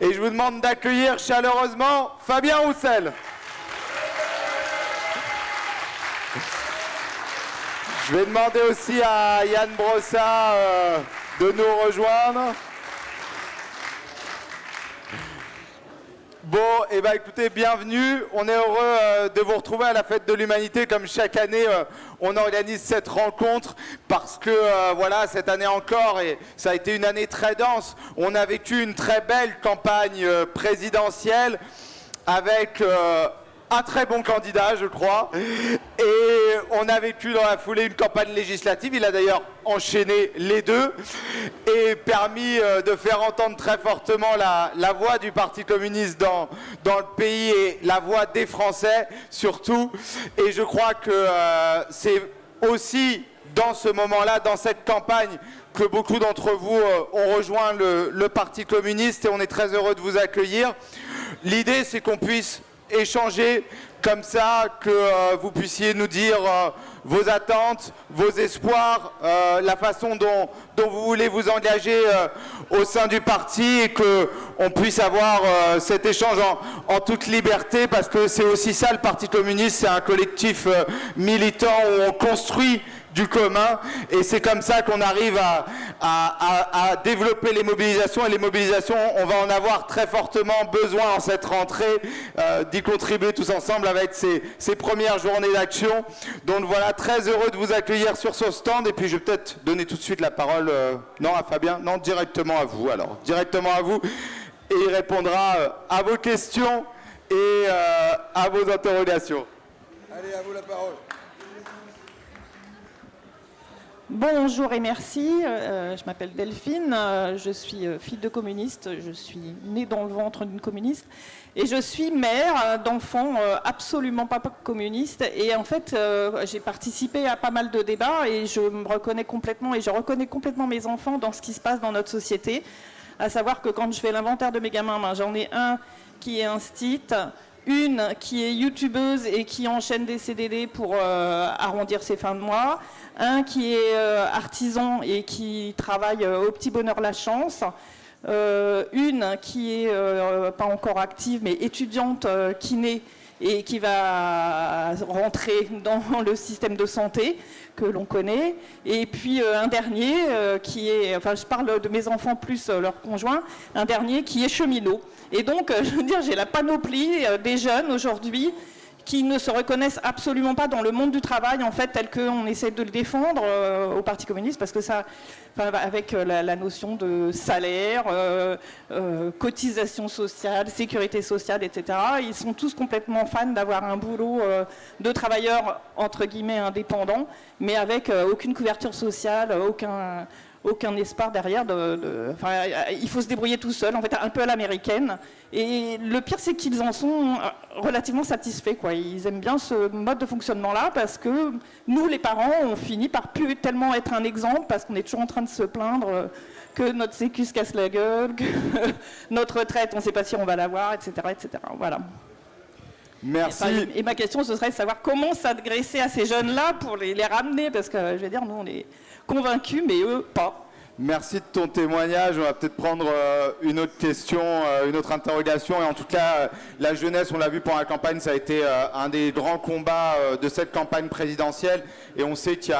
Et je vous demande d'accueillir chaleureusement Fabien Roussel. Je vais demander aussi à Yann Brossat euh, de nous rejoindre. Bon, et eh ben écoutez, bienvenue. On est heureux euh, de vous retrouver à la fête de l'humanité. Comme chaque année, euh, on organise cette rencontre parce que euh, voilà, cette année encore, et ça a été une année très dense. On a vécu une très belle campagne présidentielle avec un très bon candidat, je crois. Et on a vécu dans la foulée une campagne législative. Il a d'ailleurs enchaîné les deux et permis euh, de faire entendre très fortement la, voix du Parti communiste dans, dans le pays et la voix des Français surtout. Et je crois que euh, c'est aussi dans ce moment-là, dans cette campagne, que beaucoup d'entre vous euh, ont rejoint le, le Parti communiste et on est très heureux de vous accueillir. L'idée, c'est qu'on puisse échanger comme ça, que euh, vous puissiez nous dire euh, vos attentes, vos espoirs, euh, la façon dont, vous voulez vous engager au sein du parti et qu'on puisse avoir cet échange en, toute liberté parce que c'est aussi ça le Parti communiste, c'est un collectif militant où on construit du commun. Et c'est comme ça qu'on arrive à, développer les mobilisations. Et les mobilisations, on va en avoir très fortement besoin en cette rentrée, euh, d'y contribuer tous ensemble avec ces, ces premières journées d'action. Donc voilà, très heureux de vous accueillir sur ce stand. Et puis je vais peut-être donner tout de suite la parole, euh, non à Fabien, non directement à vous alors, directement à vous. Et il répondra euh, à vos questions et à vos interrogations. Allez, à vous la parole. Bonjour et merci, euh, je m'appelle Delphine, euh, je suis euh, fille de communiste, je suis née dans le ventre d'une communiste et je suis mère d'enfants absolument pas communistes et en fait j'ai participé à pas mal de débats et je me reconnais complètement et je reconnais complètement mes enfants dans ce qui se passe dans notre société, à savoir que quand je fais l'inventaire de mes gamins, ben, j'en ai un qui est un stit, une qui est youtubeuse et qui enchaîne des CDD pour arrondir ses fins de mois, un qui est euh, artisan et qui travaille euh, au Petit Bonheur La Chance, euh, une qui est pas encore active mais étudiante kiné et qui va rentrer dans le système de santé que l'on connaît. Et puis un dernier qui est, enfin je parle de mes enfants plus leurs conjoints, un dernier qui est cheminot. Et donc, je veux dire, j'ai la panoplie des jeunes aujourd'hui qui ne se reconnaissent absolument pas dans le monde du travail, en fait, tel qu'on essaie de le défendre euh, au Parti communiste, parce que ça, avec euh, la, notion de salaire, euh, cotisation sociale, sécurité sociale, etc., ils sont tous complètement fans d'avoir un boulot de travailleurs, entre guillemets, indépendants, mais avec aucune couverture sociale, aucun aucun espoir derrière. De, il faut se débrouiller tout seul, en fait, un peu à l'américaine. Et le pire, c'est qu'ils en sont relativement satisfaits. Quoi. Ils aiment bien ce mode de fonctionnement-là parce que nous, les parents, on finit par plus tellement être un exemple parce qu'on est toujours en train de se plaindre que notre sécu se casse la gueule, que notre retraite, on ne sait pas si on va l'avoir, etc., etc. Voilà. Merci. Et, ma question, ce serait de savoir comment s'adresser à ces jeunes-là pour les, les, ramener, parce que, je veux dire, nous, on est convaincus, mais eux, pas. Merci de ton témoignage. On va peut-être prendre euh, une autre question, euh, une autre interrogation. Et en tout cas, euh, la jeunesse, on l'a vu pendant la campagne, ça a été un des grands combats de cette campagne présidentielle. Et on sait qu'il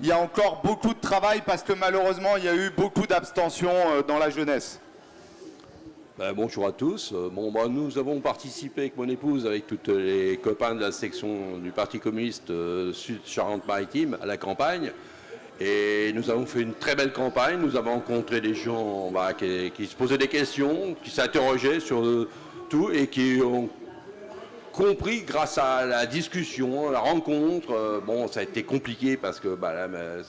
y, a encore beaucoup de travail parce que malheureusement, il y a eu beaucoup d'abstention dans la jeunesse. Ben, bonjour à tous. Bon, ben, nous avons participé avec mon épouse, avec tous les copains de la section du Parti communiste Sud Charente-Maritime à la campagne. Et nous avons fait une très belle campagne, nous avons rencontré des gens bah, qui, se posaient des questions, qui s'interrogeaient sur tout et qui ont compris grâce à la discussion, la rencontre. Euh, bon, ça a été compliqué parce que bah,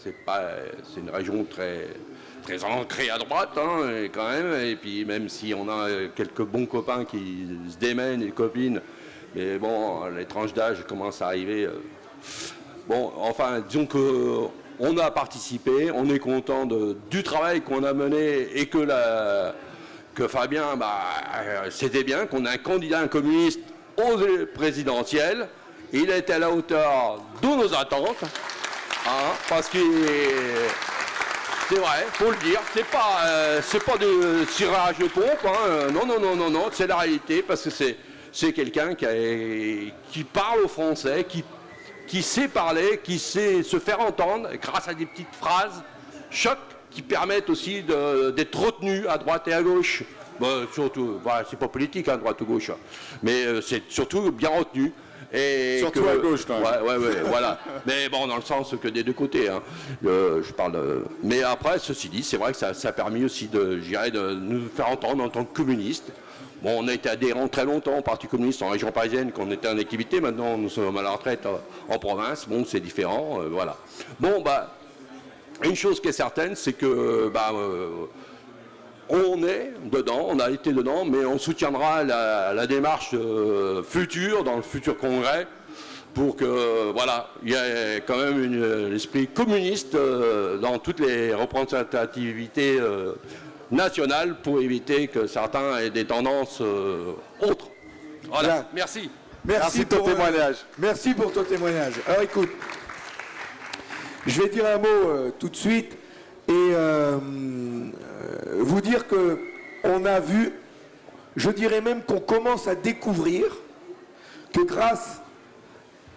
c'est c'est une région très très ancrée à droite hein, quand même. Et puis même si on a quelques bons copains qui se démènent et copines, mais bon, les tranches d'âge commencent à arriver. Euh. Bon, enfin, disons que on a participé, on est content du travail qu'on a mené et que, que Fabien, bah, euh, c'était bien, qu'on a un candidat communiste aux présidentielles. Il était à la hauteur de nos attentes, hein, parce qu'il C'est vrai, faut le dire. C'est pas, euh, pas de tirage de pompe. Hein. Non, non, non, non, non. C'est la réalité parce que c'est, quelqu'un qui, parle au français, qui, qui sait parler, qui sait se faire entendre grâce à des petites phrases choc qui permettent aussi d'être retenu à droite et à gauche. Bon, surtout, voilà, c'est pas politique, hein, droite ou gauche, hein. mais euh, c'est surtout bien retenu. Et Surtout à gauche, quand même. Ouais, ouais, ouais, voilà. Mais bon, dans le sens que des deux côtés. hein. Euh, je parle. de- Mais après, ceci dit, c'est vrai que ça, ça a permis aussi de, de nous faire entendre en tant que communistes. Bon, on a été adhérents très longtemps au Parti communiste en région parisienne, qu'on était en activité. Maintenant, nous sommes à la retraite euh, en province. Bon, c'est différent, euh, voilà. Bon, bah, une chose qui est certaine, c'est que, bah, euh, on est dedans, on a été dedans, mais on soutiendra la, démarche euh, future, dans le futur congrès, pour que, voilà, il y ait quand même l'esprit communiste euh, dans toutes les représentativités nationales pour éviter que certains aient des tendances euh, autres. Voilà, Bien. merci. Merci de ton pour, euh, témoignage. merci pour ton témoignage. Alors écoute, je vais dire un mot euh, tout de suite et vous dire que on a vu, je dirais même qu'on commence à découvrir que grâce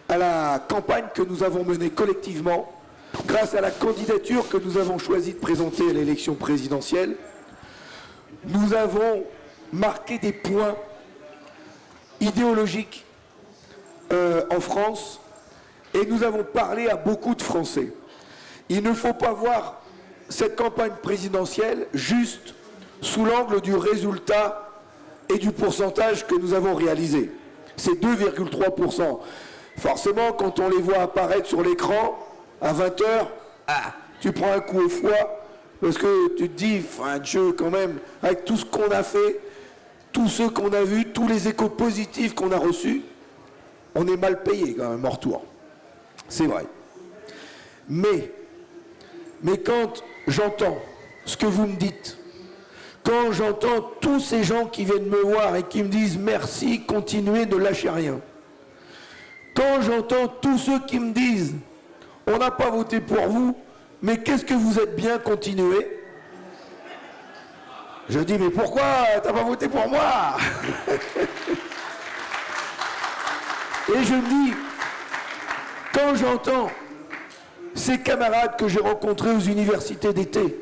à la campagne que nous avons menée collectivement, grâce à la candidature que nous avons choisi de présenter à l'élection présidentielle, nous avons marqué des points idéologiques euh, en France et nous avons parlé à beaucoup de Français. Il ne faut pas voir cette campagne présidentielle juste sous l'angle du résultat et du pourcentage que nous avons réalisé. C'est 2,3%. Forcément, quand on les voit apparaître sur l'écran à 20h, ah, tu prends un coup au foie parce que tu te dis, enfin, Dieu, quand même, avec tout ce qu'on a fait, tous ceux qu'on a vus, tous les échos positifs qu'on a reçus, on est mal payé quand même en retour. C'est vrai. Mais, mais quand j'entends ce que vous me dites, quand j'entends tous ces gens qui viennent me voir et qui me disent merci, continuez, ne lâchez rien. Quand j'entends tous ceux qui me disent on n'a pas voté pour vous, mais qu'est-ce que vous êtes bien, continuez. Je dis mais pourquoi t'as pas voté pour moi? Et je me dis, quand j'entends ces camarades que j'ai rencontrés aux universités d'été,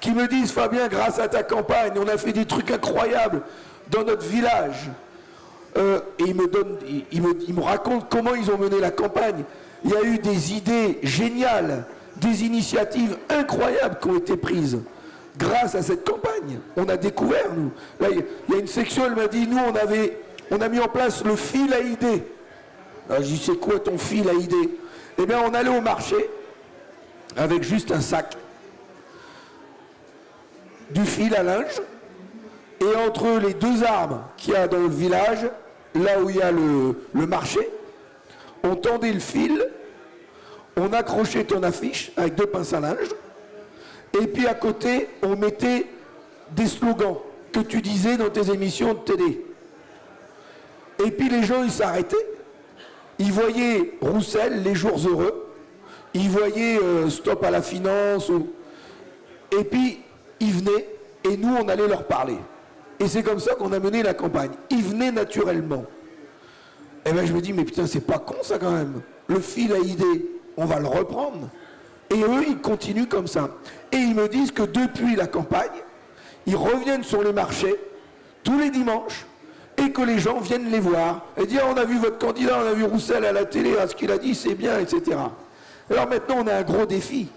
qui me disent Fabien, grâce à ta campagne, on a fait des trucs incroyables dans notre village. Euh, et ils me, donnent, ils me racontent comment ils ont mené la campagne. Il y a eu des idées géniales, des initiatives incroyables qui ont été prises grâce à cette campagne. On a découvert, nous. Là, il y a- une section, elle m'a dit, nous, on avait, on a mis en place le fil à idées. Alors, je dis, c'est quoi ton fil à idées? Eh bien, on allait au marché avec juste un sac, du fil à linge, et entre les deux arbres qu'il y a dans le village, là où il y a le marché, on tendait le fil, on accrochait ton affiche avec deux pinces à linge, et puis à côté, on mettait des slogans que tu disais dans tes émissions de télé. Et puis les gens, ils s'arrêtaient. Ils voyaient Roussel, les jours heureux. Ils voyaient euh, Stop à la finance. Et puis, ils venaient et nous, on allait leur parler. Et c'est comme ça qu'on a mené la campagne. Ils venaient naturellement. Et ben je me dis, mais putain, c'est pas con ça quand même. Le fil à idée, on va le reprendre. Et eux, ils continuent comme ça. Et ils me disent que depuis la campagne, ils reviennent sur les marchés tous les dimanches et que les gens viennent les voir et dire on a vu votre candidat, on a vu Roussel à la télé, à ce qu'il a dit, c'est bien, etc. Alors maintenant, on a un gros défi.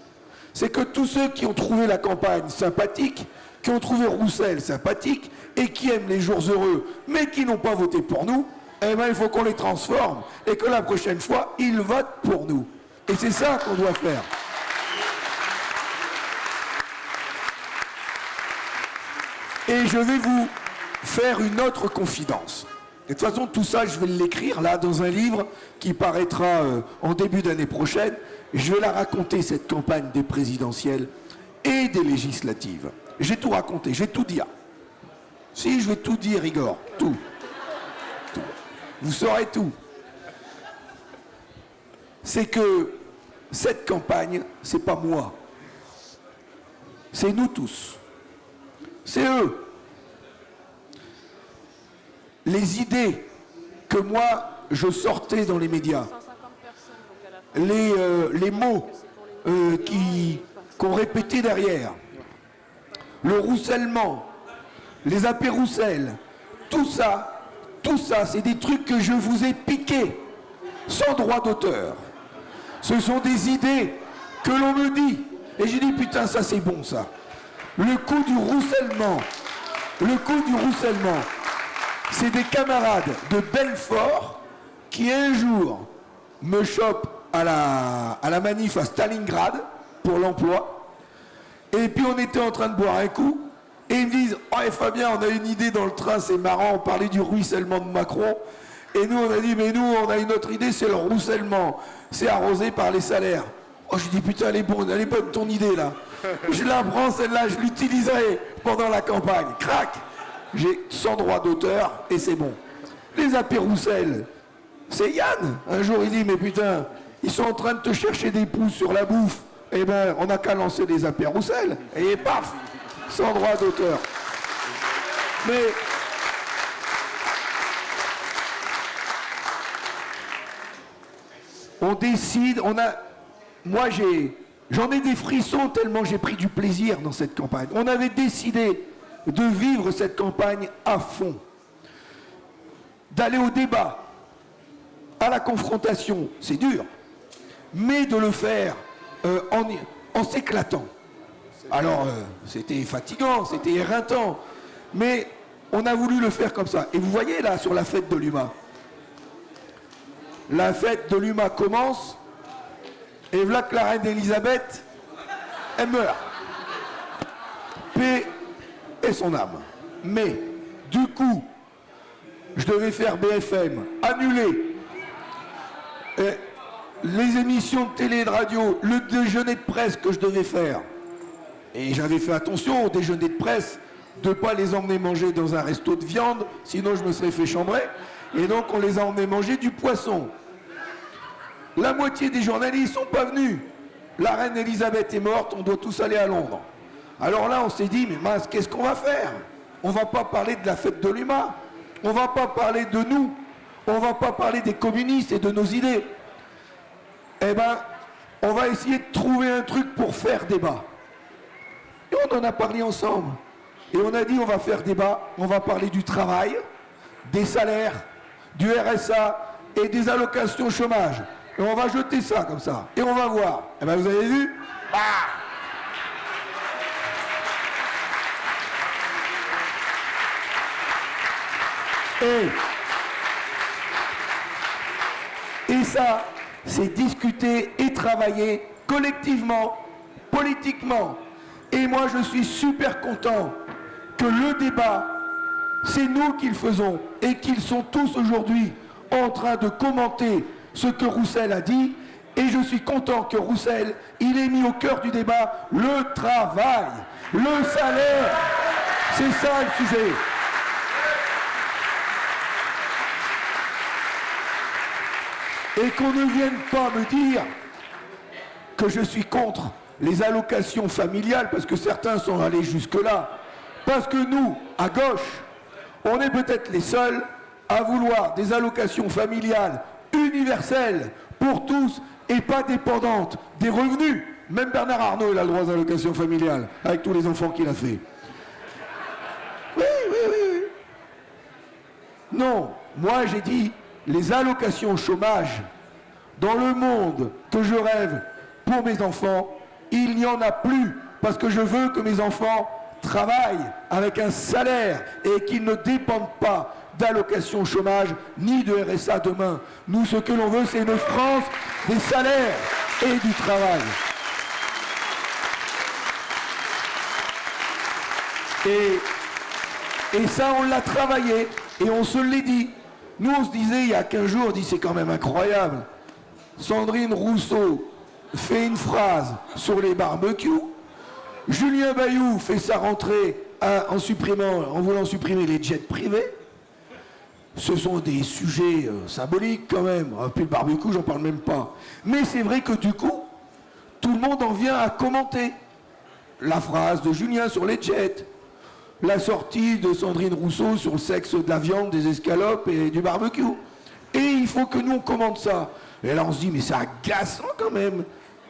C'est que tous ceux qui ont trouvé la campagne sympathique, qui ont trouvé Roussel sympathique et qui aiment les jours heureux, mais qui n'ont pas voté pour nous, eh ben, il faut qu'on les transforme et que la prochaine fois, ils votent pour nous. Et c'est ça qu'on doit faire. Et je vais vous faire une autre confidence. De toute façon, tout ça, je vais l'écrire là dans un livre qui paraîtra euh, en début d'année prochaine. Je vais la raconter, cette campagne des présidentielles et des législatives. J'ai tout raconté, je vais tout dire. Si, je vais tout dire, Igor. Tout. Vous saurez tout. C'est que cette campagne, c'est pas moi. c'est nous tous. C'est eux. Les idées que moi, je sortais dans les médias, les, euh, mots euh, qu'on répétait derrière, le roussellement, les apéroussels, tout ça, tout ça, c'est des trucs que je vous ai piqués sans droit d'auteur. Ce sont des idées que l'on me dit. Et j'ai dit, putain, ça c'est bon ça. Le coup du roussellement, le coup du roussellement, c'est des camarades de Belfort qui un jour me chopent à la, à la manif à Stalingrad pour l'emploi. Et puis on était en train de boire un coup. Et ils me disent, oh Fabien, on a une idée dans le train, c'est marrant, on parlait du ruissellement de Macron. Et nous, on a dit, mais nous, on a une autre idée, c'est le roussellement. C'est arrosé par les salaires. Oh, je dis, putain, elle est bonne, elle est bonne ton idée, là. Je la prends, celle-là, je l'utiliserai pendant la campagne. Crac J'ai sans droit d'auteur, et c'est bon. Les apéroussels, c'est Yann. Un jour, il dit, mais putain, ils sont en train de te chercher des pouces sur la bouffe. Eh ben, on n'a qu'à lancer des apéroussels. Et paf Sans droit d'auteur. Mais on décide, on a. Moi, j'ai. J'en ai des frissons tellement j'ai pris du plaisir dans cette campagne. On avait décidé de vivre cette campagne à fond, d'aller au débat, à la confrontation, c'est dur, mais de le faire euh, en, s'éclatant. Alors, euh, c'était fatigant, c'était éreintant, mais on a voulu le faire comme ça. Et vous voyez là, sur la fête de l'UMA, la fête de l'UMA commence et voilà que la reine Elisabeth, elle meurt. Paix et son âme. Mais, du coup, je devais faire BFM, annuler les émissions de télé et de radio, le déjeuner de presse que je devais faire. Et j'avais fait attention au déjeuner de presse de ne pas les emmener manger dans un resto de viande, sinon je me serais fait chambrer. Et donc on les a emmenés manger du poisson. La moitié des journalistes sont pas venus. La reine Elisabeth est morte, on doit tous aller à Londres. Alors là, on s'est dit, mais mince, qu'est-ce qu'on va faire? On va pas parler de la fête de l'UMA. On va pas parler de nous. On va pas parler des communistes et de nos idées. Eh ben, on va essayer de trouver un truc pour faire débat. Et on en a parlé ensemble. Et on a dit, on va faire débat, on va parler du travail, des salaires, du RSA et des allocations chômage. Et on va jeter ça comme ça. Et on va voir. Eh bien, vous avez vu bah. et, et ça, c'est discuter et travailler collectivement, politiquement. Et moi, je suis super content que le débat, c'est nous qui le faisons et qu'ils sont tous aujourd'hui en train de commenter ce que Roussel a dit. Et je suis content que Roussel, il ait mis au cœur du débat le travail, le salaire. C'est ça le sujet. Et qu'on ne vienne pas me dire que je suis contre les allocations familiales, parce que certains sont allés jusque-là. Parce que nous, à gauche, on est peut-être les seuls à vouloir des allocations familiales universelle pour tous et pas dépendante des revenus. Même Bernard Arnault, a le droit à l'allocation familiale avec tous les enfants qu'il a fait. Oui, oui, oui, oui. Non, moi j'ai dit les allocations chômage dans le monde que je rêve pour mes enfants, il n'y en a plus parce que je veux que mes enfants travaillent avec un salaire et qu'ils ne dépendent pas d'allocation chômage ni de RSA demain. Nous, ce que l'on veut, c'est une France des salaires et du travail. Et, ça, on l'a travaillé et on se l'est dit. Nous, on se disait il y a 15 jours, on dit c'est quand même incroyable. Sandrine Rousseau fait une phrase sur les barbecues. Julien Bayou fait sa rentrée en, supprimant, en voulant supprimer les jets privés ce sont des sujets euh, symboliques quand même. Puis le barbecue, j'en parle même pas. Mais c'est vrai que du coup, tout le monde en vient à commenter. la phrase de Julien sur les jets, la sortie de Sandrine Rousseau sur le sexe de la viande, des escalopes et du barbecue. Et il faut que nous on commande ça. Et là on se dit mais c'est agaçant quand même.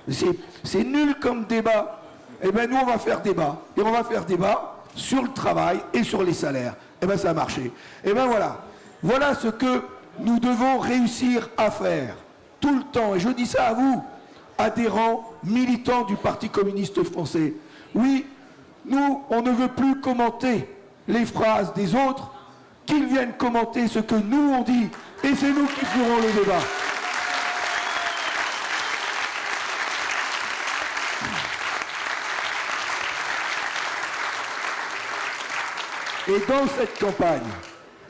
C'est nul comme débat. Eh bien nous on va faire débat. Et on va faire débat sur le travail et sur les salaires. Eh bien ça a marché. Eh bien voilà. Voilà ce que nous devons réussir à faire tout le temps. Et je dis ça à vous, adhérents, militants du Parti communiste français. Oui, nous, on ne veut plus commenter les phrases des autres, qu'ils viennent commenter ce que nous on dit, et c'est nous qui ferons le débat. Et dans cette campagne,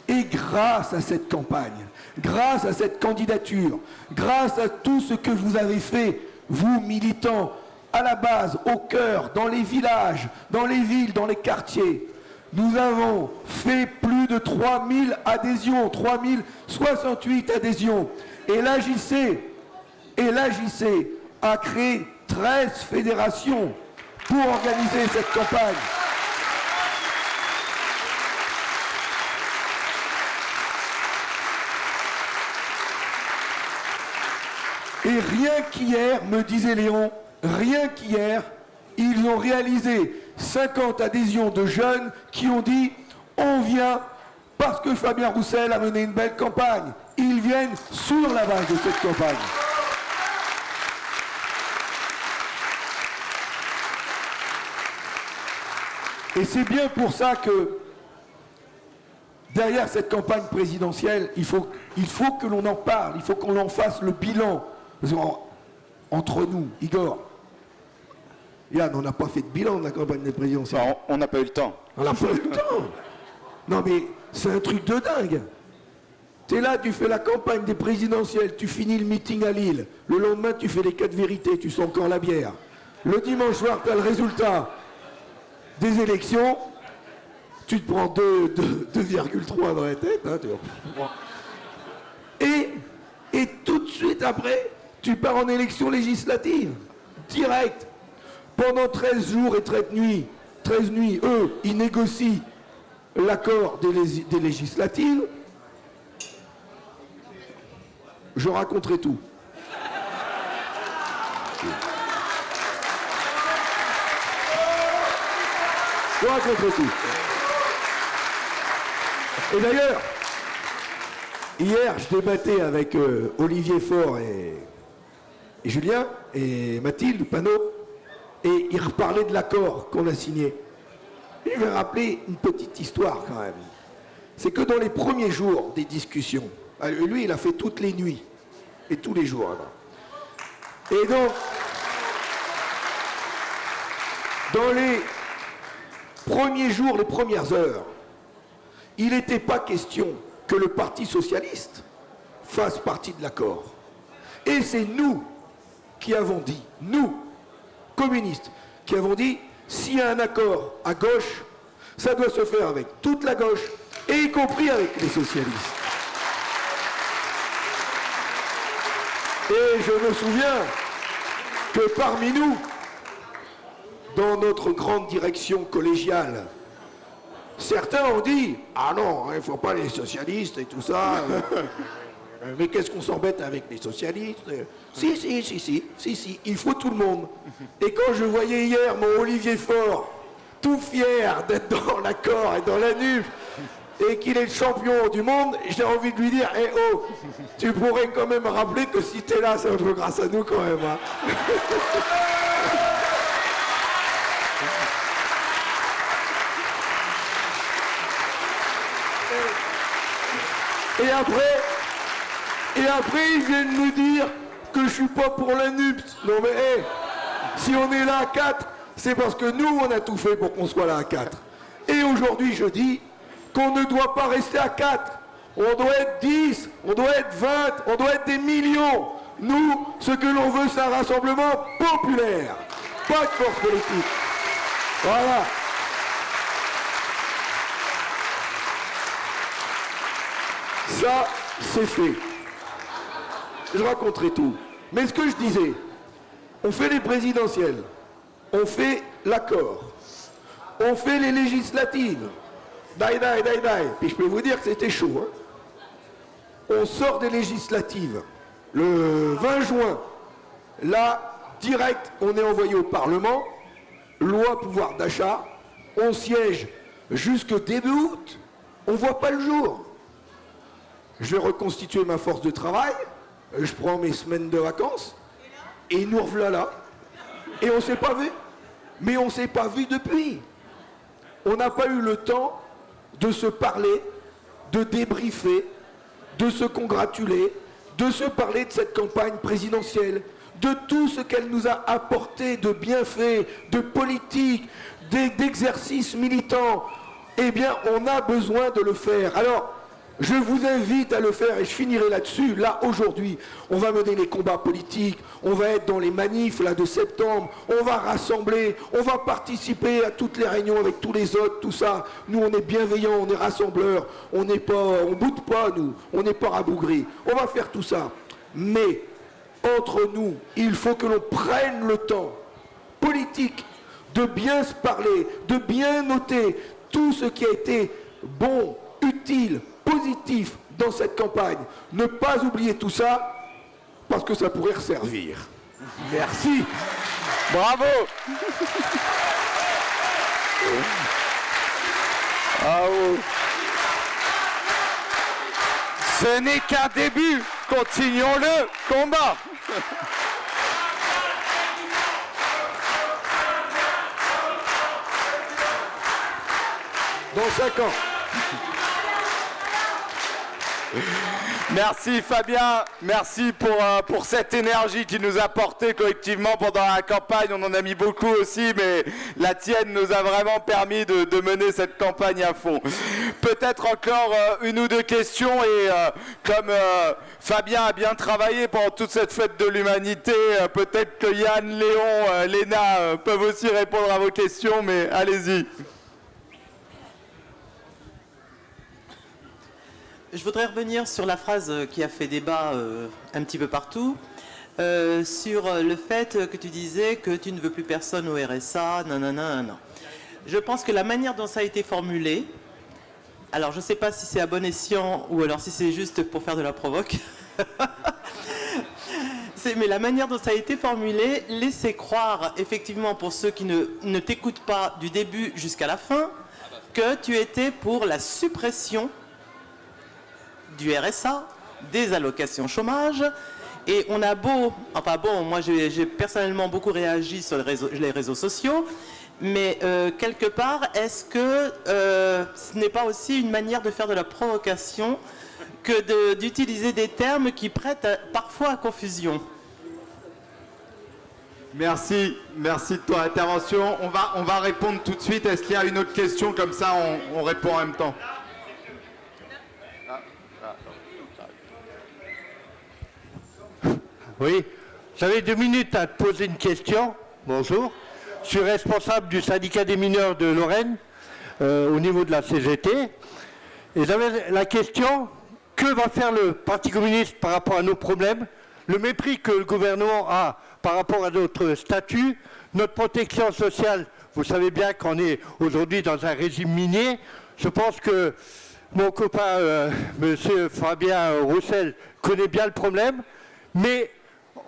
et grâce à cette campagne, grâce à cette candidature, grâce à tout ce que vous avez fait, vous militants, à la base, au cœur, dans les villages, dans les villes, dans les quartiers, nous avons fait plus de 3000 adhésions, 3068 adhésions. Et l'AJC, et l'AJC a créé 13 fédérations pour organiser cette campagne. Et rien qu'hier, me disait Léon, rien qu'hier, ils ont réalisé 50 adhésions de jeunes qui ont dit on vient parce que Fabien Roussel a mené une belle campagne. Ils viennent sur la base de cette campagne. Et c'est bien pour ça que derrière cette campagne présidentielle, il faut, il faut que l'on en parle, il faut qu'on en fasse le bilan. Entre nous, Igor, Yann, on n'a pas fait de bilan de la campagne des présidentielles. on n'a pas eu le temps. On n'a pas eu le temps. Non mais c'est un truc de dingue. Tu es là, tu fais la campagne des présidentielles, tu finis le meeting à Lille. Le lendemain, tu fais les quatre vérités, tu sens encore la bière. Le dimanche soir, tu as le résultat des élections. Tu te prends 2,3 dans la tête. Hein, et, et tout de suite après, tu pars en élection législative. Direct. Pendant 13 jours et 13 nuits, 13 nuits, eux, ils négocient l'accord des, législatives. Je raconterai tout. Je raconterai tout. Et d'ailleurs, hier, je débattais avec euh, Olivier Faure et, et Julien et Mathilde Panot et il reparlait de l'accord qu'on a signé. je vais rappeler une petite histoire quand même. C'est que dans les premiers jours des discussions, euh, lui il a fait toutes les nuits et tous les jours. Et donc, dans les premiers jours, les premières heures, il n'était pas question que le Parti Socialiste fasse partie de l'accord. Et c'est nous qui avons dit, nous, communistes qui avons dit s'il y a un accord à gauche, ça doit se faire avec toute la gauche, et y compris avec les socialistes. Et je me souviens que parmi nous, dans notre grande direction collégiale, certains ont dit « Ah non, hein, il ne faut pas les socialistes et tout ça. Euh, mais qu'est-ce qu'on s'embête avec les socialistes Si, si, si, si, si, si, il faut tout le monde. Et quand je voyais hier mon Olivier Faure, tout fier d'être dans l'accord et dans la nuque, et qu'il est le champion du monde, j'ai envie de lui dire, eh oh, tu pourrais quand même rappeler que si t'es là, c'est un peu grâce à nous quand même. Hein. Et après, et après, ils viennent nous dire que je suis pas pour la NUPS. Non mais, hé, si on est là à 4, c'est parce que nous, on a tout fait pour qu'on soit là à 4. Et aujourd'hui, je dis qu'on ne doit pas rester à 4. On doit être 10, on doit être 20, on doit être des millions. Nous, ce que l'on veut, c'est un rassemblement populaire, pas de force politique. Voilà. Ça, c'est fait je raconterai tout. Mais ce que je disais, on fait les présidentielles, on fait l'accord. On fait les législatives. Dai, dai, dai, dai. Puis je peux vous dire que c'était chaud. Hein. On sort des législatives le 20 juin. Là, direct, on est envoyé au Parlement. Loi pouvoir d'achat. On siège jusqu'au début août. On ne voit pas le jour. Je vais reconstituer ma force de travail. Je prends mes semaines de vacances. Et nous revoilà là. Et on ne s'est pas vu. Mais on ne s'est pas vu depuis. On n'a pas eu le temps de se parler, de débriefer, de se congratuler, de se parler de cette campagne présidentielle, de tout ce qu'elle nous a apporté de bienfaits, de politique, d'exercices militants. Eh bien, on a besoin de le faire. Alors, je vous invite à le faire et je finirai là-dessus. Là, aujourd'hui, on va mener les combats politiques, on va être dans les manifs de septembre, on va rassembler, on va participer à toutes les réunions avec tous les autres, tout ça. Nous, on est bienveillants, on est rassembleurs, on n'est pas, on boude pas, nous, on n'est pas rabougris. On va faire tout ça. Mais, entre nous, il faut que l'on prenne le temps politique de bien se parler, de bien noter tout ce qui a été bon, utile, positif dans cette campagne. Ne pas oublier tout ça, parce que ça pourrait resservir. Merci. Bravo. Bravo. Ce n'est qu'un début. Continuons le combat. Dans cinq ans. Merci Fabien, merci pour, euh, pour cette énergie qui nous a porté collectivement pendant la campagne. On en a mis beaucoup aussi, mais la tienne nous a vraiment permis de, mener cette campagne à fond. Peut-être encore euh, une ou deux questions et euh, comme Fabien a bien travaillé pendant toute cette fête de l'humanité, peut-être que Yann, Léon, Léna peuvent aussi répondre à vos questions, mais allez-y. Je voudrais revenir sur la phrase qui a fait débat euh, un petit peu partout, euh, sur le fait que tu disais que tu ne veux plus personne au RSA, non, non. Je pense que la manière dont ça a été formulé, alors je ne sais pas si c'est à bon escient ou alors si c'est juste pour faire de la provoque, mais la manière dont ça a été formulé laissait croire, effectivement, pour ceux qui ne, ne t'écoutent pas du début jusqu'à la fin, que tu étais pour la suppression du RSA, des allocations chômage. Et on a beau, enfin bon, moi j'ai personnellement beaucoup réagi sur les réseaux, sociaux, mais euh, quelque part, est-ce que euh, ce n'est pas aussi une manière de faire de la provocation que d'utiliser des termes qui prêtent parfois à confusion? Merci, merci de ton intervention. On va, on va répondre tout de suite. Est-ce qu'il y a une autre question? Comme ça, on répond en même temps. Oui, j'avais deux minutes à te poser une question. Bonjour. Je suis responsable du syndicat des mineurs de Lorraine euh, au niveau de la CGT. Et j'avais la question, que va faire le Parti communiste par rapport à nos problèmes? Le mépris que le gouvernement a par rapport à notre statut, notre protection sociale, vous savez bien qu'on est aujourd'hui dans un régime minier. Je pense que mon copain, euh, M. Fabien Roussel, connaît bien le problème. Mais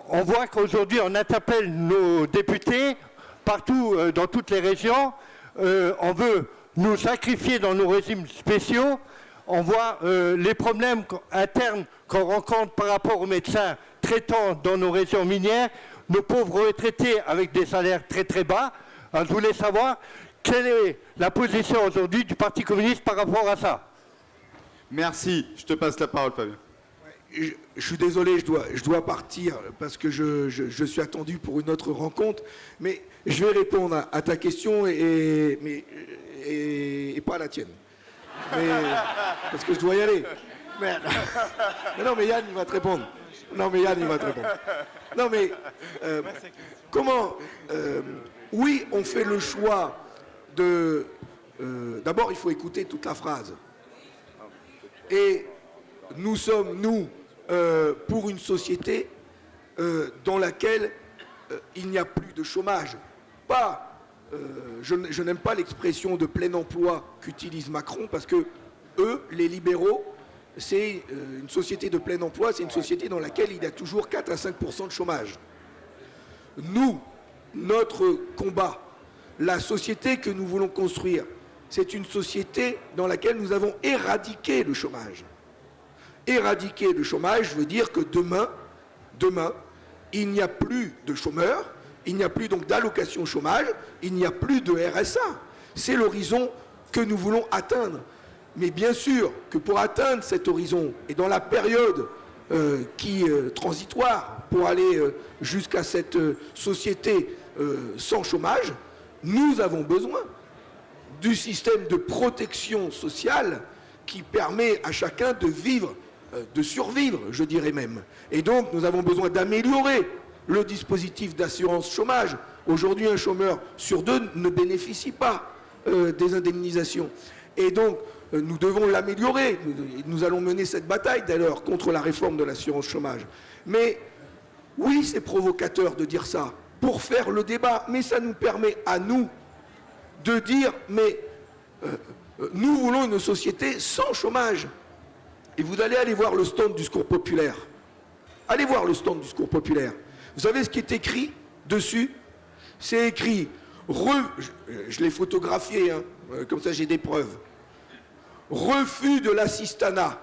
on voit qu'aujourd'hui, on interpelle nos députés partout, euh, dans toutes les régions. Euh, on veut nous sacrifier dans nos régimes spéciaux. On voit euh, les problèmes internes qu'on rencontre par rapport aux médecins traitants dans nos régions minières, nos pauvres retraités avec des salaires très très bas. je voulais savoir quelle est la position aujourd'hui du Parti communiste par rapport à ça? Merci. Je te passe la parole, Fabien je, suis désolé, je dois, je dois partir parce que je, je, suis attendu pour une autre rencontre, mais je vais répondre à, ta question et, mais, et, pas à la tienne. parce que je dois y aller. Mais, non, mais Yann, il va te répondre. Non, mais Yann, il va te répondre. Non, mais euh, comment euh, Oui, on fait le choix de... Euh, d'abord, il faut écouter toute la phrase. Et nous sommes, nous, euh, pour une société euh, dans laquelle euh, il n'y a plus de chômage. Pas je, je n'aime pas l'expression de plein emploi qu'utilise Macron parce que eux, les libéraux, c'est une société de plein emploi, c'est une société dans laquelle il y a toujours 4 à 5 de chômage. Nous, notre combat, la société que nous voulons construire, c'est une société dans laquelle nous avons éradiqué le chômage. Éradiquer le chômage veut dire que demain, demain, il n'y a plus de chômeurs, il n'y a plus donc d'allocation chômage, il n'y a plus de RSA. C'est l'horizon que nous voulons atteindre. Mais bien sûr que pour atteindre cet horizon, et dans la période euh, qui euh, transitoire pour aller euh, jusqu'à cette société sans chômage, nous avons besoin du système de protection sociale qui permet à chacun de vivre, de survivre, je dirais même. Et donc, nous avons besoin d'améliorer le dispositif d'assurance chômage. Aujourd'hui, un chômeur sur deux ne bénéficie pas euh, des indemnisations. Et donc, euh, nous devons l'améliorer. Nous, allons mener cette bataille, d'ailleurs, contre la réforme de l'assurance chômage. Mais oui, c'est provocateur de dire ça pour faire le débat, mais ça nous permet à nous de dire, mais euh, euh, nous voulons une société sans chômage. Et vous allez aller voir le stand du secours populaire. Allez voir le stand du secours populaire. Vous savez ce qui est écrit dessus? C'est écrit, je l'ai photographié, hein, euh, comme ça j'ai des preuves. Refus de l'assistanat,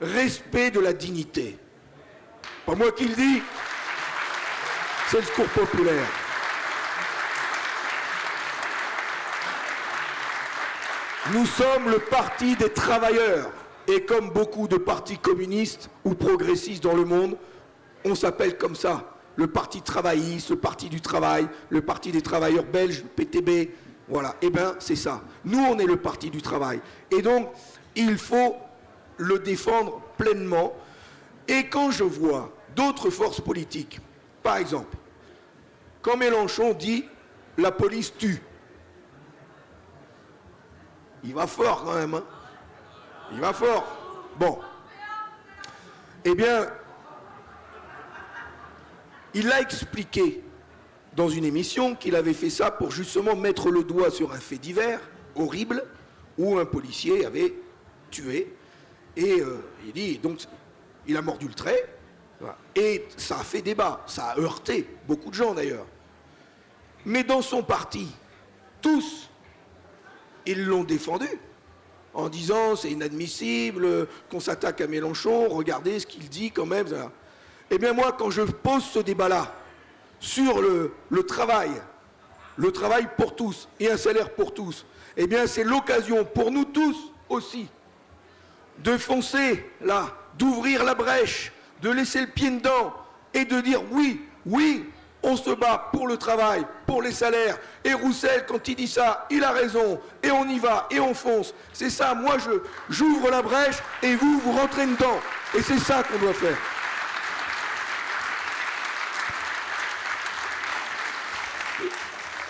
respect de la dignité. Pas moi qui le dis, c'est le secours populaire. Nous sommes le parti des travailleurs. Et comme beaucoup de partis communistes ou progressistes dans le monde, on s'appelle comme ça. Le parti travailliste, le parti du travail, le parti des travailleurs belges, PTB. Voilà. Eh bien, c'est ça. Nous, on est le parti du travail. Et donc, il faut le défendre pleinement. Et quand je vois d'autres forces politiques, par exemple, quand Mélenchon dit la police tue, il va fort quand même. hein. Il va fort. Bon. Eh bien, il a expliqué dans une émission qu'il avait fait ça pour justement mettre le doigt sur un fait divers horrible où un policier avait tué. Et euh, il dit, donc, il a mordu le trait. Et ça a fait débat. Ça a heurté beaucoup de gens d'ailleurs. Mais dans son parti, tous, ils l'ont défendu en disant c'est inadmissible qu'on s'attaque à Mélenchon, regardez ce qu'il dit quand même. Eh bien moi, quand je pose ce débat-là sur le, le travail, le travail pour tous et un salaire pour tous, eh bien c'est l'occasion pour nous tous aussi de foncer là, d'ouvrir la brèche, de laisser le pied dedans et de dire oui, oui, on se bat pour le travail, pour les salaires. Et Roussel, quand il dit ça, il a raison. Et on y va, et on fonce. C'est ça, moi je j'ouvre la brèche et vous, vous rentrez dedans. Et c'est ça qu'on doit faire.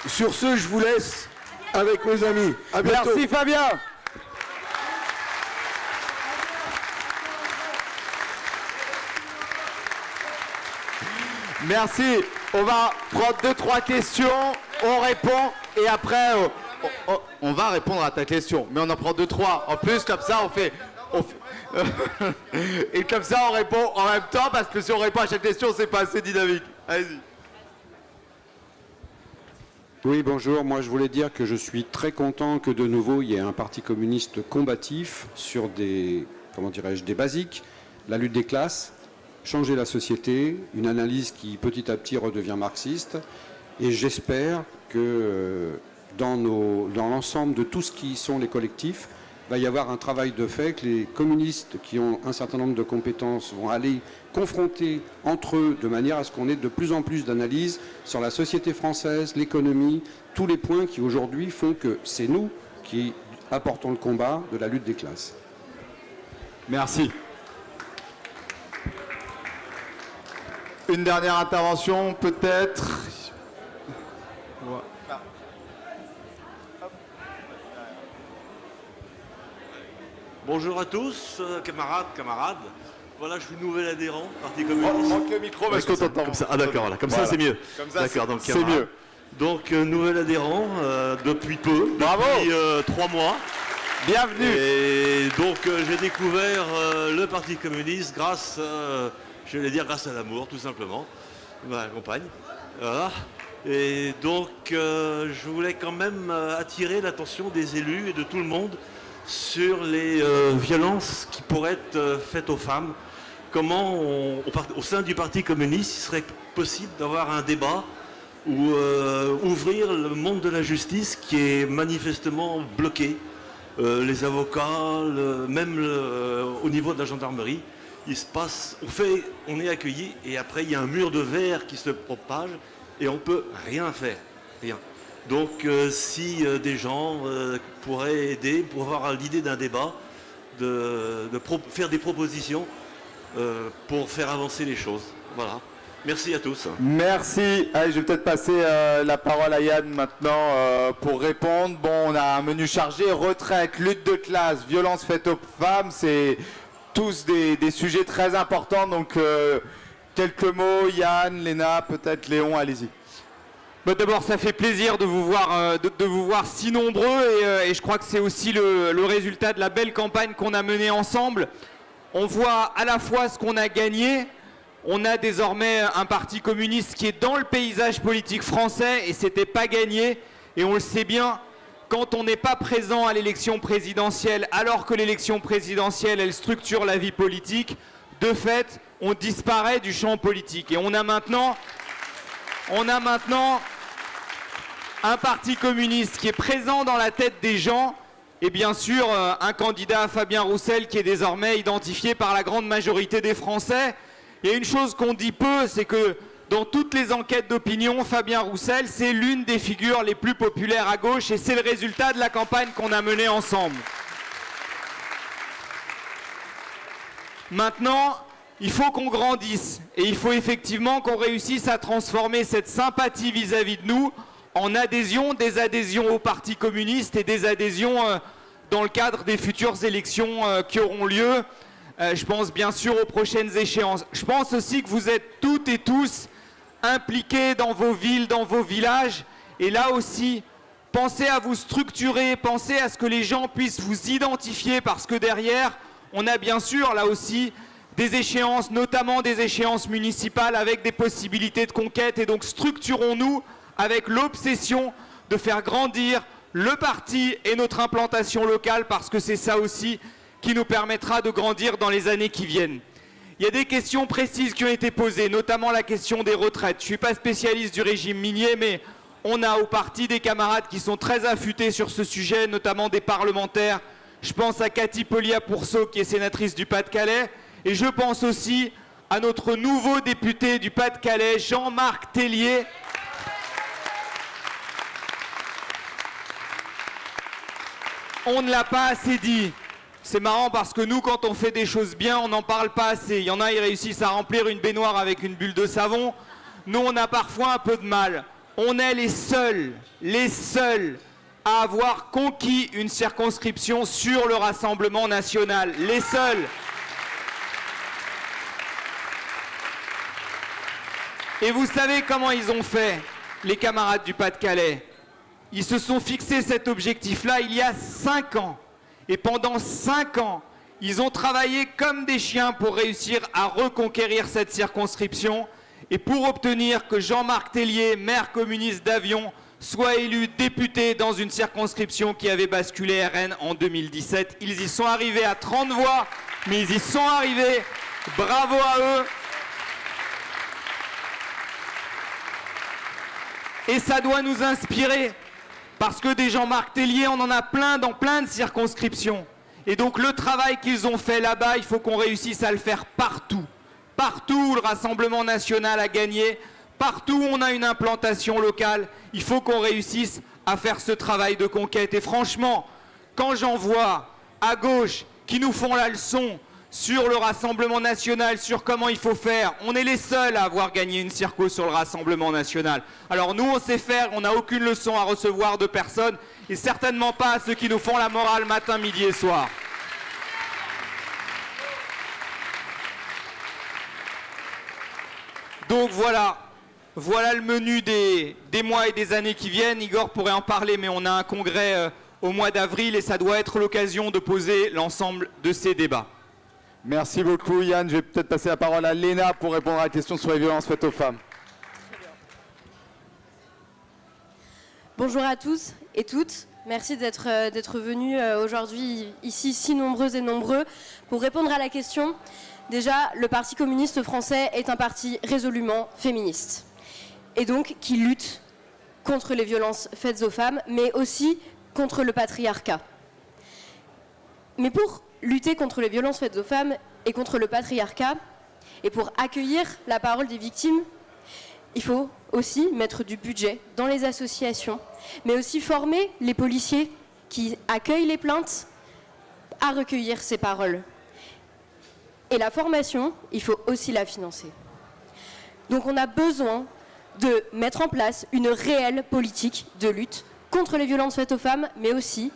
Sur ce, je vous laisse avec mes amis. À bientôt. Merci Fabien. Merci. On va prendre deux, trois questions. On répond et après, euh, on, va répondre à ta question. Mais on en prend deux, trois. En plus, comme ça, on fait. on fait- et comme ça, on répond en même temps parce que si on répond à chaque question, c'est pas assez dynamique. Allez-y. Oui, bonjour. Moi, je voulais dire que je suis très content que de nouveau il y ait un parti communiste combatif sur des, comment dirais-je, des basiques, la lutte des classes, changer la société, une analyse qui petit à petit redevient marxiste. Et j'espère que euh, dans, dans l'ensemble de tout ce qui sont les collectifs, va y avoir un travail de fait, que les communistes qui ont un certain nombre de compétences vont aller confronter entre eux de manière à ce qu'on ait de plus en plus d'analyses sur la société française, l'économie, tous les points qui aujourd'hui font que c'est nous qui apportons le combat de la lutte des classes. Merci. Une dernière intervention, peut-être. Bonjour à tous, euh, camarades, camarades. Voilà, je suis nouvel adhérent, Parti communiste. Manque le micro parce qu'on t'entend. Comme ça, ah d'accord, voilà, comme Voilà. ça c'est mieux. Comme ça, D'accord, c'est- donc c'est mieux. Donc, euh, nouvel adhérent euh, depuis peu, Bravo. depuis euh, trois mois. Bienvenue. Et donc, euh, j'ai découvert euh, le Parti communiste grâce, euh, je vais dire, grâce à l'amour, tout simplement. Ma compagne. Et donc, euh, je voulais quand même euh, attirer l'attention des élus et de tout le monde sur les euh, violences qui pourraient être faites aux femmes. Comment, au, sein du Parti communiste, il serait possible d'avoir un débat ou ouvrir le monde de la justice qui est manifestement bloqué. Les avocats, même au niveau de la gendarmerie, il se passe, on fait, on est accueilli et après il y a un mur de verre qui se propage et on peut rien faire, rien. Donc euh, si euh, des gens euh, pourraient aider pour avoir l'idée d'un débat, de, faire des propositions pour faire avancer les choses. Voilà. Merci à tous. Merci. Allez, je vais peut-être passer la parole à Yann maintenant pour répondre. Bon, on a un menu chargé. Retraite, lutte de classe, violence faite aux femmes, c'est tous des, sujets très importants. Donc, euh, quelques mots, Yann, Léna, peut-être Léon, allez-y. Bah, D'abord, ça fait plaisir de vous voir, euh, de, vous voir si nombreux et, euh, et je crois que c'est aussi le, le résultat de la belle campagne qu'on a menée ensemble. On voit à la fois ce qu'on a gagné. On a désormais un parti communiste qui est dans le paysage politique français et c'était pas gagné. Et on le sait bien, quand on n'est pas présent à l'élection présidentielle, alors que l'élection présidentielle, elle structure la vie politique, de fait, on disparaît du champ politique. Et on a maintenant on a maintenant un parti communiste qui est présent dans la tête des gens et bien sûr euh, un candidat Fabien Roussel qui est désormais identifié par la grande majorité des Français. A une chose qu'on dit peu, c'est que dans toutes les enquêtes d'opinion, Fabien Roussel, c'est l'une des figures les plus populaires à gauche et c'est le résultat de la campagne qu'on a menée ensemble. Maintenant, il faut qu'on grandisse et il faut effectivement qu'on réussisse à transformer cette sympathie vis-à-vis de nous en adhésion, des adhésions au Parti communiste et des adhésions euh, dans le cadre des futures élections euh, qui auront lieu. Euh, je pense bien sûr aux prochaines échéances. Je pense aussi que vous êtes toutes et tous impliqués dans vos villes, dans vos villages. Et là aussi, pensez à vous structurer, pensez à ce que les gens puissent vous identifier parce que derrière, on a bien sûr là aussi des échéances, notamment des échéances municipales avec des possibilités de conquête. Et donc structurons-nous avec l'obsession de faire grandir le parti et notre implantation locale parce que c'est ça aussi qui nous permettra de grandir dans les années qui viennent. Il y a des questions précises qui ont été posées, notamment la question des retraites. Je ne suis pas spécialiste du régime minier, mais on a au parti des camarades qui sont très affûtés sur ce sujet, notamment des parlementaires. Je pense à Cathy Polia-Pourceau, qui est sénatrice du Pas-de-Calais, et je pense aussi à notre nouveau député du Pas-de-Calais, Jean-Marc Tellier. On ne l'a pas assez dit. C'est marrant parce que nous, quand on fait des choses bien, on n'en parle pas assez. Il y en a, ils réussissent à remplir une baignoire avec une bulle de savon. Nous, on a parfois un peu de mal. On est les seuls, les seuls à avoir conquis une circonscription sur le Rassemblement national. Les seuls. Et vous savez comment ils ont fait, les camarades du Pas-de-Calais? Ils se sont fixés cet objectif-là il y a cinq ans. Et pendant cinq ans, ils ont travaillé comme des chiens pour réussir à reconquérir cette circonscription et pour obtenir que Jean-Marc Tellier, maire communiste d'Avion, soit élu député dans une circonscription qui avait basculé RN en 2017. Ils y sont arrivés à 30 voix, mais ils y sont arrivés. Bravo à eux. Et ça doit nous inspirer. Parce que des Jean-Marc Tellier, on en a plein dans plein de circonscriptions. Et donc le travail qu'ils ont fait là-bas, il faut qu'on réussisse à le faire partout. Partout où le Rassemblement national a gagné, partout où on a une implantation locale, il faut qu'on réussisse à faire ce travail de conquête. Et franchement, quand j'en vois à gauche qui nous font la leçon sur le Rassemblement national, sur comment il faut faire. On est les seuls à avoir gagné une circo sur le Rassemblement national. Alors nous, on sait faire, on n'a aucune leçon à recevoir de personne, et certainement pas à ceux qui nous font la morale matin, midi et soir. Donc voilà, voilà le menu des, mois et des années qui viennent. Igor pourrait en parler, mais on a un congrès euh, au mois d'avril et ça doit être l'occasion de poser l'ensemble de ces débats. Merci beaucoup Yann. Je vais peut-être passer la parole à Léna pour répondre à la question sur les violences faites aux femmes. Bonjour à tous et toutes. Merci d'être euh, venus euh, aujourd'hui ici si nombreux et nombreux pour répondre à la question. Déjà, le Parti communiste français est un parti résolument féministe et donc qui lutte contre les violences faites aux femmes, mais aussi contre le patriarcat. Mais pour lutter contre les violences faites aux femmes et contre le patriarcat, et pour accueillir la parole des victimes, il faut aussi mettre du budget dans les associations, mais aussi former les policiers qui accueillent les plaintes à recueillir ces paroles. Et la formation, il faut aussi la financer. Donc on a besoin de mettre en place une réelle politique de lutte contre les violences faites aux femmes, mais aussi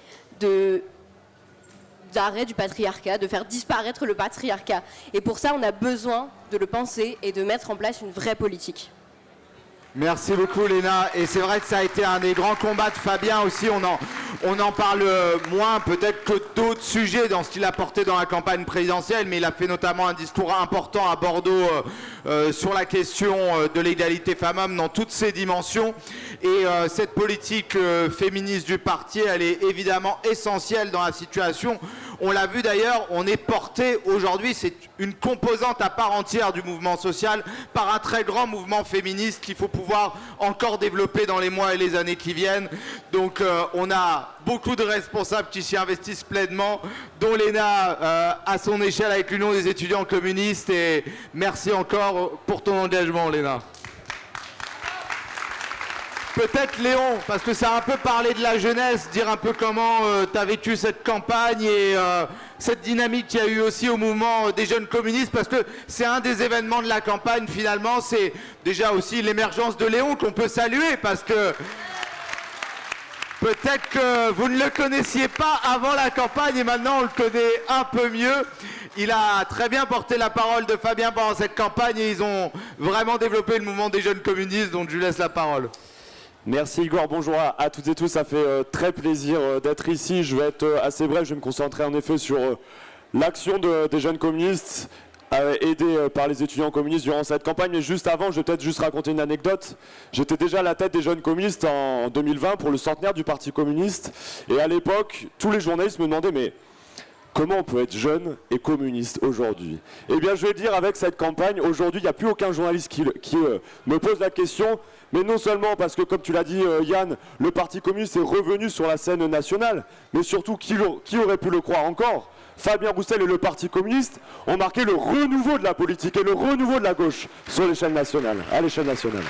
d'arrêt du patriarcat, de faire disparaître le patriarcat. Et pour ça, on a besoin de le penser et de mettre en place une vraie politique. Merci beaucoup Léna. Et c'est vrai que ça a été un des grands combats de Fabien aussi. On en, on en parle moins peut-être que d'autres sujets dans ce qu'il a porté dans la campagne présidentielle, mais il a fait notamment un discours important à Bordeaux euh, euh, sur la question euh, de l'égalité femmes-hommes dans toutes ses dimensions. Et cette politique féministe du parti, elle est évidemment essentielle dans la situation. On l'a vu d'ailleurs, on est porté aujourd'hui, c'est une composante à part entière du mouvement social par un très grand mouvement féministe qu'il faut pouvoir encore développer dans les mois et les années qui viennent. Donc euh, on a beaucoup de responsables qui s'y investissent pleinement, dont l'ENA euh, à son échelle avec l'Union des étudiants communistes. Et merci encore pour ton engagement, Léna. Peut-être Léon, parce que ça a un peu parlé de la jeunesse, dire un peu comment euh, tu as vécu cette campagne et euh, cette dynamique qu'il y a eu aussi au mouvement des jeunes communistes, parce que c'est un des événements de la campagne finalement, c'est déjà aussi l'émergence de Léon qu'on peut saluer, parce que peut-être que vous ne le connaissiez pas avant la campagne et maintenant on le connaît un peu mieux. Il a très bien porté la parole de Fabien pendant cette campagne et ils ont vraiment développé le mouvement des jeunes communistes, donc je lui laisse la parole. Merci Igor, bonjour à, toutes et tous, ça fait euh, très plaisir euh, d'être ici. Je vais être euh, assez bref, je vais me concentrer en effet sur l'action des jeunes communistes aidés par les étudiants communistes durant cette campagne. Mais juste avant, je vais peut-être juste raconter une anecdote. J'étais déjà à la tête des jeunes communistes en 2020 pour le centenaire du Parti communiste. Et à l'époque, tous les journalistes me demandaient mais Comment on peut être jeune et communiste aujourd'hui. Eh bien, je vais dire, avec cette campagne, aujourd'hui, il n'y a plus aucun journaliste qui, me pose la question, mais non seulement parce que, comme tu l'as dit euh, Yann, le Parti communiste est revenu sur la scène nationale, mais surtout, qui, qui aurait pu le croire encore? Fabien Roussel et le Parti communiste ont marqué le renouveau de la politique et le renouveau de la gauche sur l'échelle nationale, à l'échelle nationale.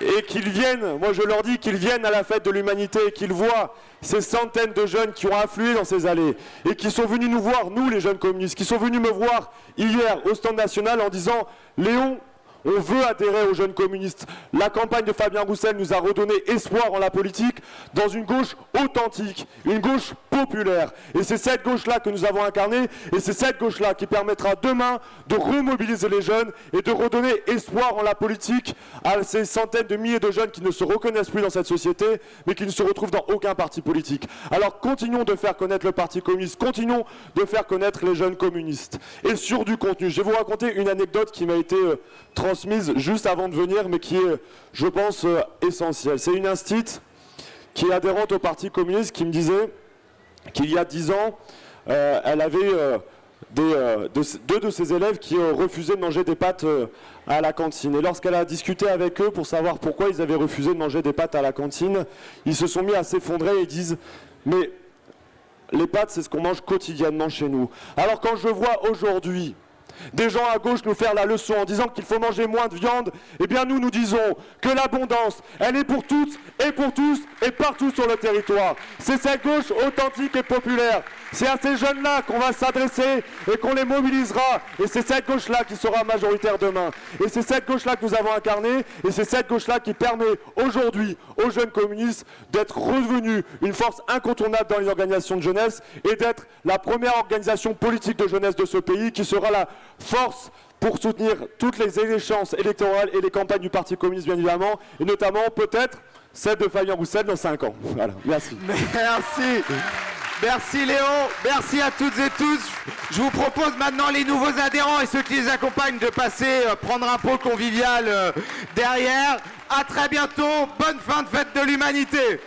Et qu'ils viennent, moi je leur dis qu'ils viennent à la fête de l'humanité et qu'ils voient ces centaines de jeunes qui ont afflué dans ces allées et qui sont venus nous voir, nous les jeunes communistes, qui sont venus me voir hier au stand national en disant Léon, on veut adhérer aux jeunes communistes. La campagne de Fabien Roussel nous a redonné espoir en la politique dans une gauche authentique, une gauche populaire. Et c'est cette gauche-là que nous avons incarnée et c'est cette gauche-là qui permettra demain de remobiliser les jeunes et de redonner espoir en la politique à ces centaines de milliers de jeunes qui ne se reconnaissent plus dans cette société mais qui ne se retrouvent dans aucun parti politique. Alors continuons de faire connaître le Parti communiste, continuons de faire connaître les jeunes communistes. Et sur du contenu, je vais vous raconter une anecdote qui m'a été euh, transmise juste avant de venir, mais qui est, je pense, euh, essentielle. C'est une instite qui est adhérente au Parti communiste qui me disait qu'il y a dix ans, euh, elle avait euh, deux de ses élèves qui refusaient de manger des pâtes à la cantine. Et lorsqu'elle a discuté avec eux pour savoir pourquoi ils avaient refusé de manger des pâtes à la cantine, ils se sont mis à s'effondrer et disent « mais les pâtes, c'est ce qu'on mange quotidiennement chez nous. » Alors quand je vois aujourd'hui des gens à gauche nous faire la leçon en disant qu'il faut manger moins de viande, eh bien nous nous disons que l'abondance, elle est pour toutes et pour tous et partout sur le territoire. C'est cette gauche authentique et populaire C'est à ces jeunes-là qu'on va s'adresser et qu'on les mobilisera. Et c'est cette gauche-là qui sera majoritaire demain. Et c'est cette gauche-là que nous avons incarnée. Et c'est cette gauche-là qui permet aujourd'hui aux jeunes communistes d'être revenus une force incontournable dans les organisations de jeunesse et d'être la première organisation politique de jeunesse de ce pays qui sera la force pour soutenir toutes les échéances électorales et les campagnes du Parti communiste, bien évidemment, et notamment peut-être celle de Fabien Roussel dans 5 ans. Voilà, merci. Merci. Merci Léo, merci à toutes et tous. Je vous propose maintenant les nouveaux adhérents et ceux qui les accompagnent de passer euh, prendre un pot convivial euh, derrière. À très bientôt, bonne fin de fête de l'humanité.